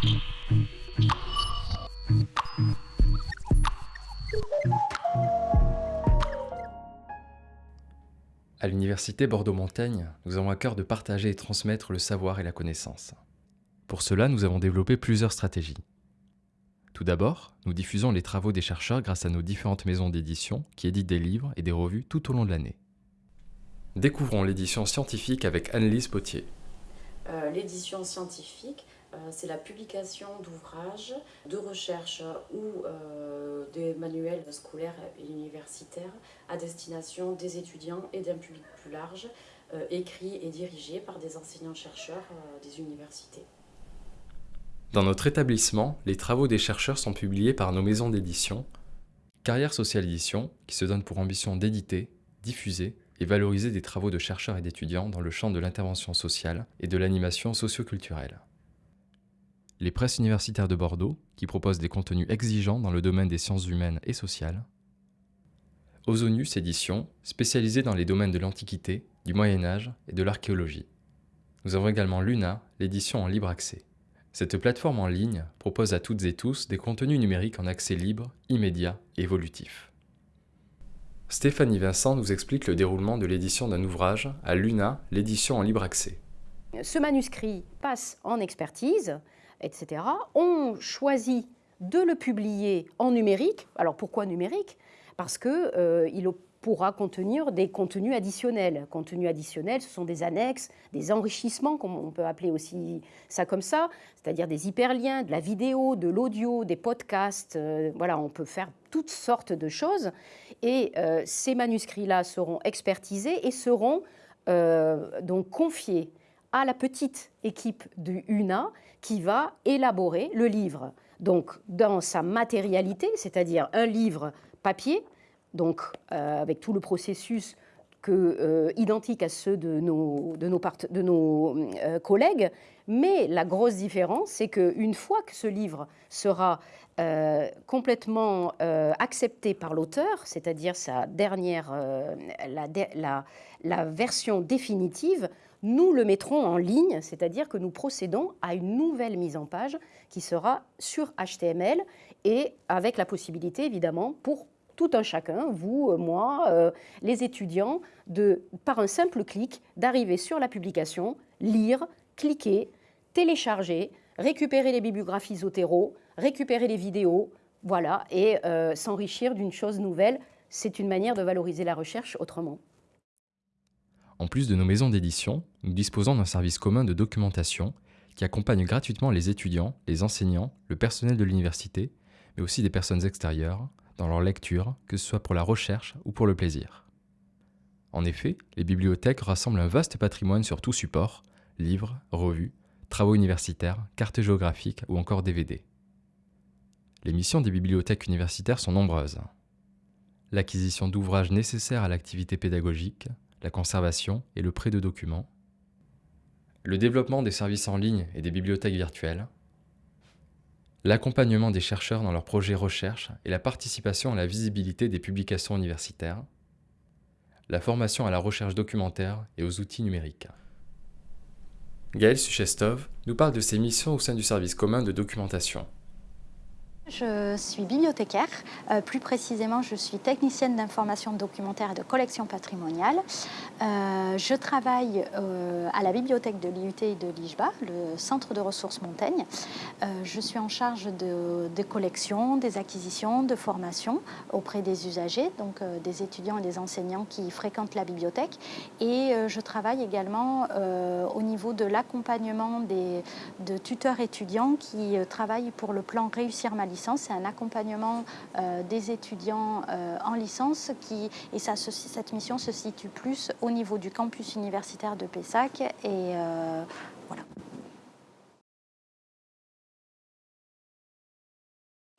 À l'Université Bordeaux-Montaigne, nous avons à cœur de partager et transmettre le savoir et la connaissance. Pour cela, nous avons développé plusieurs stratégies. Tout d'abord, nous diffusons les travaux des chercheurs grâce à nos différentes maisons d'édition qui éditent des livres et des revues tout au long de l'année. Découvrons l'édition scientifique avec Annelise Potier. Euh, l'édition scientifique, euh, c'est la publication d'ouvrages de recherche ou euh, des manuels scolaires et universitaires à destination des étudiants et d'un public plus large, écrits et dirigés par des enseignants-chercheurs des universités. Dans notre établissement, les travaux des chercheurs sont publiés par nos maisons d'édition, Carrière Sociale Édition, qui se donne pour ambition d'éditer, diffuser et valoriser des travaux de chercheurs et d'étudiants dans le champ de l'intervention sociale et de l'animation socioculturelle les presses universitaires de Bordeaux, qui proposent des contenus exigeants dans le domaine des sciences humaines et sociales, Ozonius Édition, spécialisée dans les domaines de l'Antiquité, du Moyen Âge et de l'archéologie. Nous avons également Luna, l'édition en libre accès. Cette plateforme en ligne propose à toutes et tous des contenus numériques en accès libre, immédiat et évolutif. Stéphanie Vincent nous explique le déroulement de l'édition d'un ouvrage à Luna, l'édition en libre accès. Ce manuscrit passe en expertise, etc., ont choisi de le publier en numérique. Alors pourquoi numérique? Parce qu'il euh, pourra contenir des contenus additionnels. Contenus additionnels, ce sont des annexes, des enrichissements, comme on peut appeler aussi ça comme ça, c'est-à-dire des hyperliens, de la vidéo, de l'audio, des podcasts. Euh, voilà, on peut faire toutes sortes de choses. Et euh, ces manuscrits-là seront expertisés et seront donc confiés à la petite équipe du UNA qui va élaborer le livre. Donc, dans sa matérialité, c'est-à-dire un livre papier, donc euh, avec tout le processus euh, identique à ceux de nos, de nos, euh, collègues, mais la grosse différence, c'est qu'une fois que ce livre sera complètement accepté par l'auteur, c'est-à-dire sa dernière, la version définitive, nous le mettrons en ligne, c'est-à-dire que nous procédons à une nouvelle mise en page qui sera sur HTML et avec la possibilité évidemment pour tout un chacun, vous, moi, euh, les étudiants, par un simple clic, d'arriver sur la publication, lire, cliquer, télécharger, récupérer les bibliographies Zotero, récupérer les vidéos, voilà, et euh, s'enrichir d'une chose nouvelle. C'est une manière de valoriser la recherche autrement. En plus de nos maisons d'édition, nous disposons d'un service commun de documentation qui accompagne gratuitement les étudiants, les enseignants, le personnel de l'université, mais aussi des personnes extérieures, dans leur lecture, que ce soit pour la recherche ou pour le plaisir. En effet, les bibliothèques rassemblent un vaste patrimoine sur tout support, livres, revues, travaux universitaires, cartes géographiques ou encore DVD. Les missions des bibliothèques universitaires sont nombreuses. L'acquisition d'ouvrages nécessaires à l'activité pédagogique, la conservation et le prêt de documents, le développement des services en ligne et des bibliothèques virtuelles, l'accompagnement des chercheurs dans leurs projets recherche et la participation à la visibilité des publications universitaires, la formation à la recherche documentaire et aux outils numériques. Gaël Suchestov nous parle de ses missions au sein du service commun de documentation. Je suis bibliothécaire, euh, plus précisément je suis technicienne d'information documentaire et de collection patrimoniale. Euh, je travaille euh, à la bibliothèque de l'IUT et de l'IJBA, le centre de ressources Montaigne. je suis en charge de, des collections, des acquisitions, de formation auprès des usagers, donc des étudiants et des enseignants qui fréquentent la bibliothèque. Et je travaille également au niveau de l'accompagnement de tuteurs étudiants qui travaillent pour le plan Réussir ma licence c'est un accompagnement euh, des étudiants euh, en licence qui, et cette mission se situe plus au niveau du campus universitaire de Pessac. Et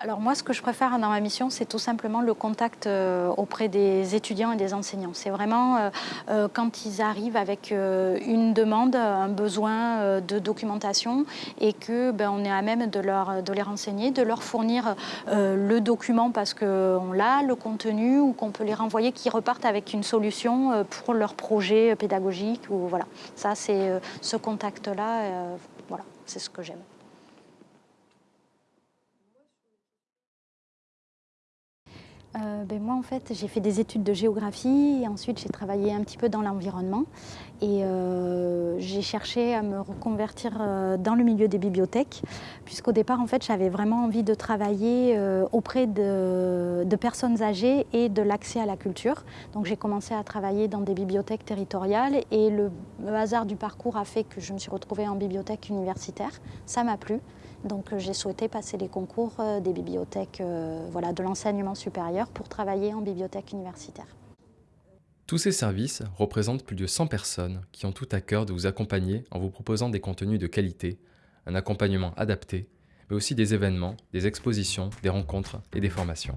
Alors moi, ce que je préfère dans ma mission, c'est tout simplement le contact euh, auprès des étudiants et des enseignants. C'est vraiment euh, euh, quand ils arrivent avec une demande, un besoin de documentation et que ben, on est à même de, leur, de les renseigner, de leur fournir le document parce qu'on l'a, le contenu, ou qu'on peut les renvoyer, qu'ils repartent avec une solution pour leur projet pédagogique. Ou, voilà. Ça, c'est ce contact-là, voilà, c'est ce que j'aime. Ben moi, en fait, j'ai fait des études de géographie et ensuite j'ai travaillé un petit peu dans l'environnement. Et euh, j'ai cherché à me reconvertir euh, dans le milieu des bibliothèques, puisqu'au départ, en fait, j'avais vraiment envie de travailler euh, auprès de, personnes âgées et de l'accès à la culture. Donc j'ai commencé à travailler dans des bibliothèques territoriales et le hasard du parcours a fait que je me suis retrouvée en bibliothèque universitaire. Ça m'a plu. Donc j'ai souhaité passer les concours des bibliothèques, voilà, de l'enseignement supérieur pour travailler en bibliothèque universitaire. Tous ces services représentent plus de 100 personnes qui ont tout à cœur de vous accompagner en vous proposant des contenus de qualité, un accompagnement adapté, mais aussi des événements, des expositions, des rencontres et des formations.